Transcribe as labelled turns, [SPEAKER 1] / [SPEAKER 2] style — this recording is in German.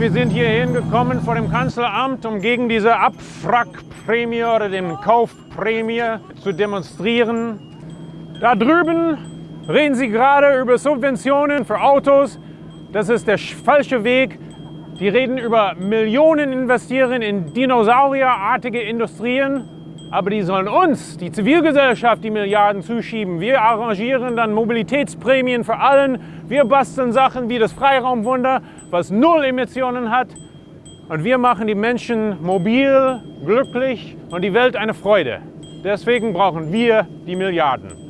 [SPEAKER 1] Wir sind hier hingekommen vor dem Kanzleramt, um gegen diese Abwrackprämie oder den Kaufprämie zu demonstrieren. Da drüben reden Sie gerade über Subventionen für Autos. Das ist der falsche Weg. Die reden über Millionen investieren in dinosaurierartige Industrien. Aber die sollen uns, die Zivilgesellschaft, die Milliarden zuschieben. Wir arrangieren dann Mobilitätsprämien für allen. Wir basteln Sachen wie das Freiraumwunder, was null Emissionen hat. Und wir machen die Menschen mobil, glücklich und die Welt eine Freude. Deswegen brauchen wir die Milliarden.